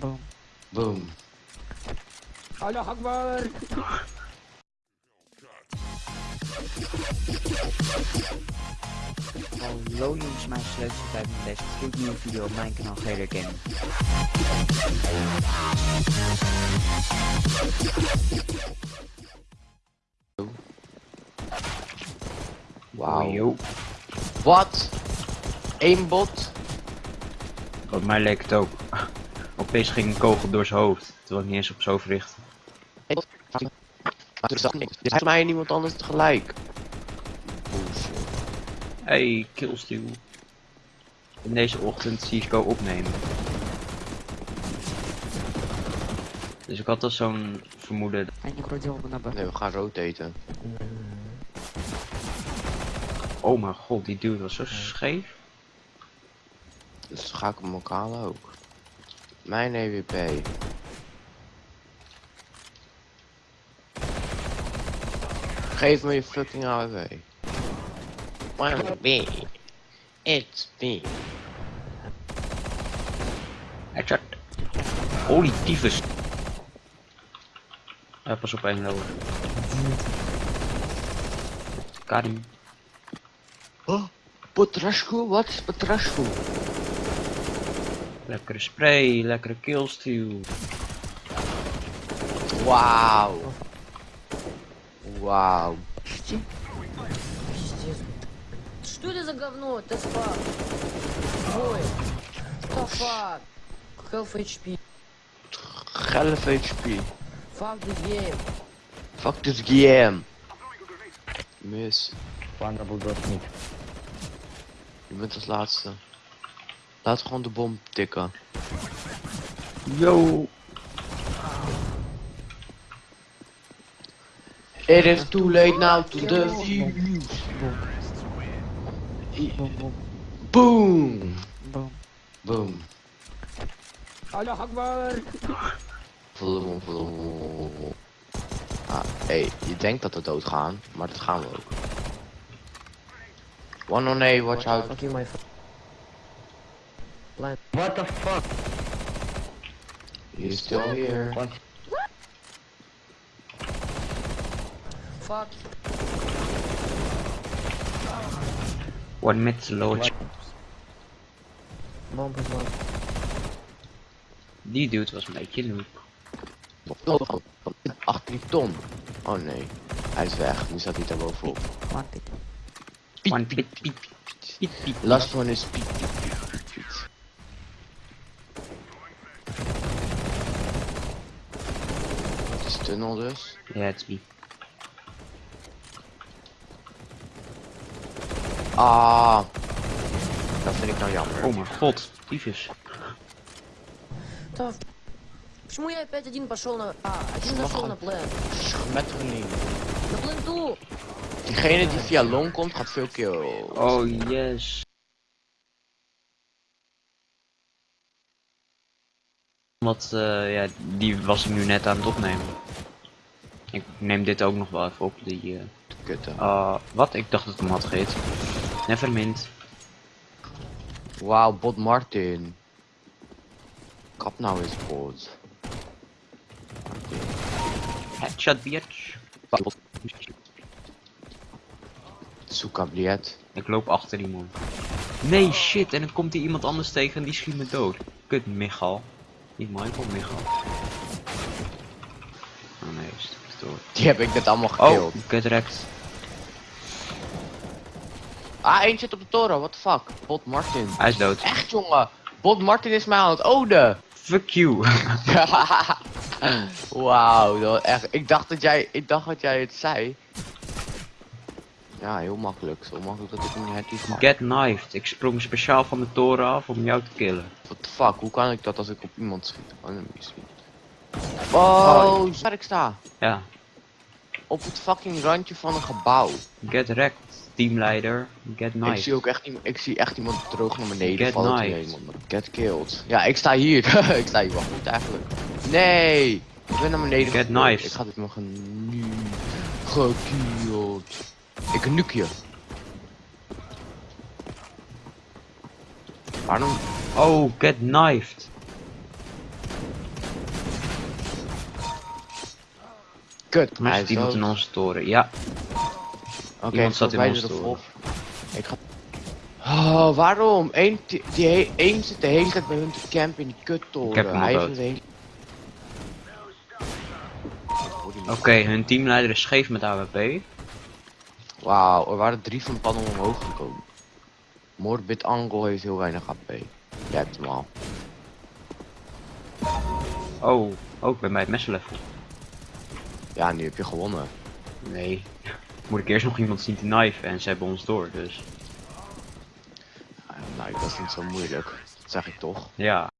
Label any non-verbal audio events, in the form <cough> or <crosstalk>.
Boom. Boom. Allah Akbar! Hallo jongens, mijn leukste tijd met deze gloednieuwe video op mijn kanaal Gator Gaming. Wauw. Wat? Eén bot? Op mij leek het ook. Opeens ging een kogel door zijn hoofd, terwijl ik niet eens op zo verricht. Dit is voor mij en niemand anders tegelijk. Hey, killsteal. In deze ochtend Cisco opnemen. Dus ik had al zo'n vermoeden. En ik word heel naar beneden. Nee, we gaan rotaten. Oh mijn god, die dude was zo scheef. Dus ga ik hem lokale ook. Mijn EWP. Geef me je fucking AWP. One B. It's me. Headshot. Holy tyfus. Ja, pas op één lower. Karim. Oh, Potrasco? Wat is Potrasco? Lekkere spray, lekkere killsteal. Wauw. Wauw. Пиздец. Что это за говно? Это спак. Ой. What the fuck? Half HP. 11 HP. Fuck the game. Fuck this game. Mis. Vulnerable doos niet. Je bent als laatste. Laat gewoon de bom tikken. Yo. It is too late now to defuse. Boom, boom, Boom. boom. Boom. Allah Akbar! Ah, hey, je denkt dat we doodgaan, maar dat gaan we ook. One on A, watch out. Blind. What the fuck? He's still here. What? Fuck. One mid low. Bomb is one. Die dude was een beetje noob. Achter die ton. Oh nee, hij is weg. Nu staat hij daar bovenop. One pit. One piet. Last one is Piet. Het is tunnel dus. Ja, het is piet. Ah. Dat vind ik nou jammer. Oh mijn god, tyfus. Да. Почему я опять один пошел на... А, один зашел на плен. Schmetterling. На пленту! Diegene die via long komt gaat veel kill. Oh yes. Want eh, ja, die was ik nu net aan het opnemen. Ik neem dit ook nog wel even op. Die, Kutten. ah, wat? Ik dacht dat het hem had gegeten. Nevermind. Wauw, Bot Martin. Kap nou eens, Bot. Headshot bitch. Soekabliet. Ik loop achter die man. Nee shit, en dan komt hier iemand anders tegen en die schiet me dood. Kut Michal. Niet Michael, Michal. Oh nee, is het door. Die heb ik net allemaal Oh, get wrecked. Ah, één zit op de toren, what the fuck. Bot Martin. Hij is dood. Echt jongen. Bot Martin is mij aan het ode. Fuck you. <laughs> Wauw, dat was echt. Ik dacht dat jij, ik dacht dat jij het zei. Ja, heel makkelijk. Zo makkelijk dat ik niet iets maak. Get knifed. Ik sprong speciaal van de toren af om jou te killen. What the fuck, hoe kan ik dat als ik op iemand schiet? Oh, schiet. Oh, waar ik sta. Ja. Op het fucking randje van een gebouw. Get wrecked, teamleider. Get Ik zie knifed. ook echt iemand, ik zie echt iemand droog naar beneden Get vallen. knifed. Get killed. Ja, ik sta hier. <laughs> ik sta hier wel goed eigenlijk. Nee, ik ben naar beneden Get knifed. Ik ga dit nog nu gekilled. Ik nuk je. Waarom? Oh, get knifed. Kut, Hij heeft iemand in ons toren, ja. Oké, okay, zat in toren. Ik ga... Oh, waarom? Eén, die, één zit de hele tijd bij hun te in die kuttoren. Ik Hij is hele... Oké, okay, hun teamleider is scheef met AWP. Wauw, er waren drie van pannen omhoog gekomen. Morbid Angle heeft heel weinig HP. Jij hebt hem al. Oh, ook bij mij het messenlevel. Ja, nu heb je gewonnen. Nee, moet ik eerst nog iemand zien te knifen en ze hebben ons door, dus Ah, nou, dat is niet zo moeilijk. Dat zeg ik toch. ja.